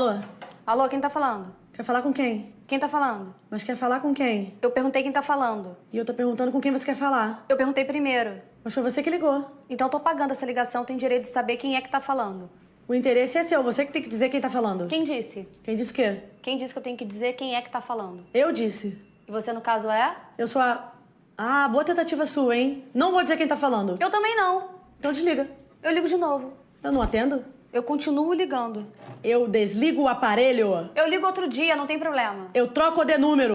Alô? Alô, quem tá falando? Quer falar com quem? Quem tá falando? Mas quer falar com quem? Eu perguntei quem tá falando. E eu tô perguntando com quem você quer falar. Eu perguntei primeiro. Mas foi você que ligou. Então eu tô pagando essa ligação, tem direito de saber quem é que tá falando. O interesse é seu, você que tem que dizer quem tá falando. Quem disse? Quem disse o quê? Quem disse que eu tenho que dizer quem é que tá falando? Eu disse. E você, no caso, é? Eu sou a. Ah, boa tentativa sua, hein? Não vou dizer quem tá falando. Eu também não. Então desliga. Eu ligo de novo. Eu não atendo? Eu continuo ligando. Eu desligo o aparelho. Eu ligo outro dia, não tem problema. Eu troco de número.